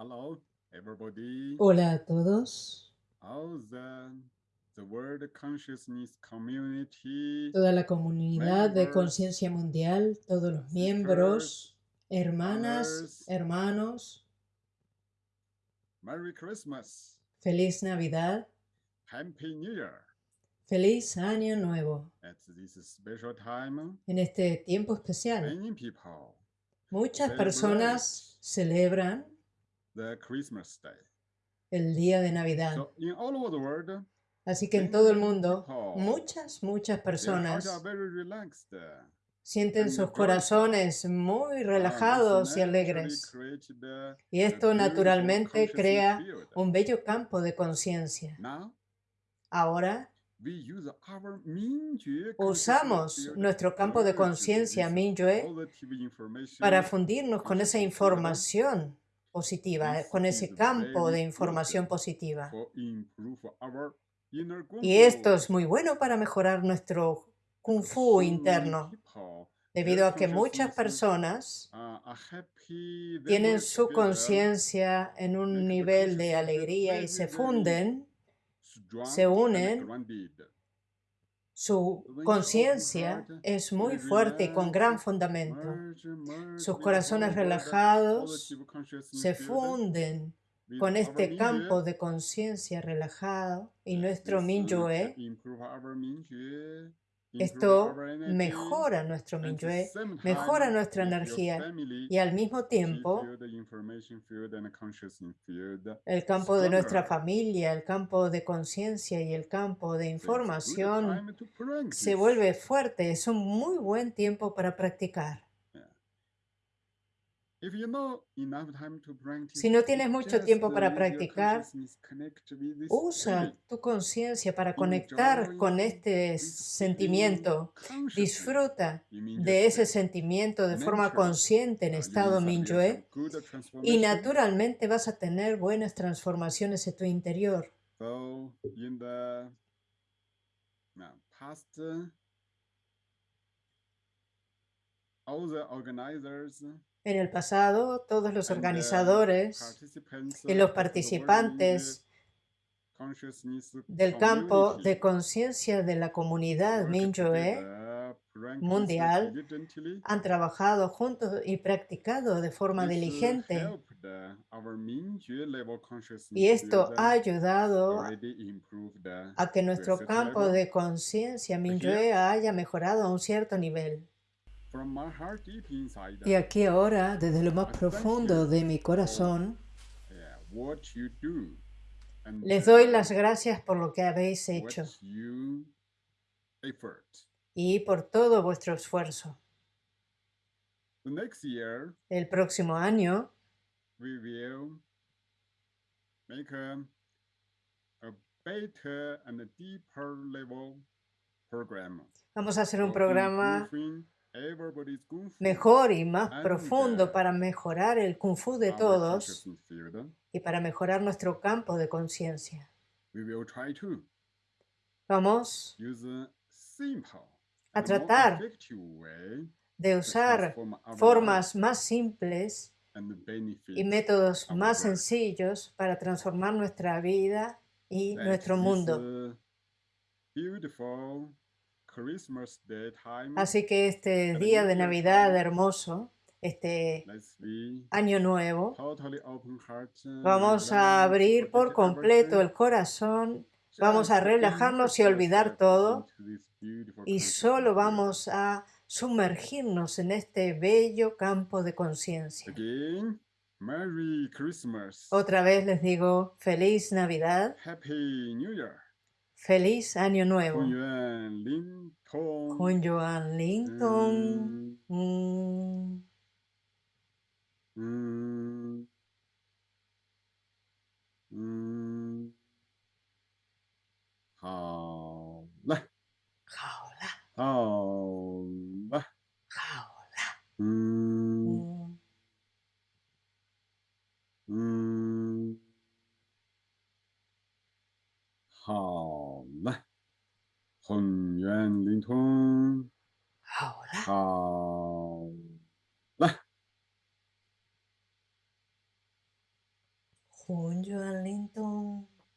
Hello, everybody. Hola a todos. The, the World Consciousness Community. Toda la comunidad de members, conciencia mundial, todos los miembros, hermanas, brothers. hermanos, Merry Christmas. feliz Navidad, Happy New Year. feliz Año Nuevo. At this special time, En este tiempo especial, many people muchas personas celebran the Christmas Day. el día de Navidad. So in all over the world, Así que en todo el mundo, muchas, muchas personas are very relaxed. sienten sus corazones muy relajados y alegres. Y esto naturalmente crea un bello campo de conciencia. Now, Ahora we use our Mingyue usamos nuestro campo de conciencia Mingyue para fundirnos con esa información positiva, This con ese campo de información positiva. Y esto es muy bueno para mejorar nuestro kung fu interno, debido a que muchas personas tienen su conciencia en un nivel de alegría y se funden, se unen. Su conciencia es muy fuerte y con gran fundamento. Sus corazones relajados se funden con este campo de conciencia relajado y nuestro Mingyue, esto mejora nuestro same mejora nuestra energía y al mismo tiempo el campo de nuestra familia, el campo de conciencia y el campo de información se vuelve fuerte. Es un muy buen tiempo para practicar. Si no tienes mucho tiempo para practicar, Usa tu conciencia para conectar con este sentimiento. Disfruta de ese sentimiento de forma consciente en estado good y naturalmente vas a tener buenas transformaciones en tu interior. Uh, uh, En el pasado, todos los the organizadores y los participantes del campo de conciencia de la comunidad practice mundial han trabajado juntos y practicado de forma uh, diligente uh, y esto ha ayudado uh, a que nuestro campo de conciencia Mingyue haya mejorado a un cierto nivel. Y aquí ahora, desde lo más profundo de mi corazón, les doy las gracias por lo que habéis hecho y por todo vuestro esfuerzo. The next year, El próximo año we will make a, a better and a deeper level program. vamos a hacer un programa mejor y más profundo para mejorar el kung fu de todos y para mejorar nuestro campo de conciencia. Vamos a tratar de usar formas más simples y métodos más sencillos para transformar nuestra vida y nuestro mundo. Así que este día de Navidad hermoso, este año nuevo, vamos a abrir por completo el corazón, vamos a relajarnos y olvidar todo y solo vamos a sumergirnos en este bello campo de conciencia. Otra vez les digo feliz Navidad, Happy New Year. Feliz Año Nuevo. Con Joan Linton. Con Joan Linton. 好。混元灵通，好啦，好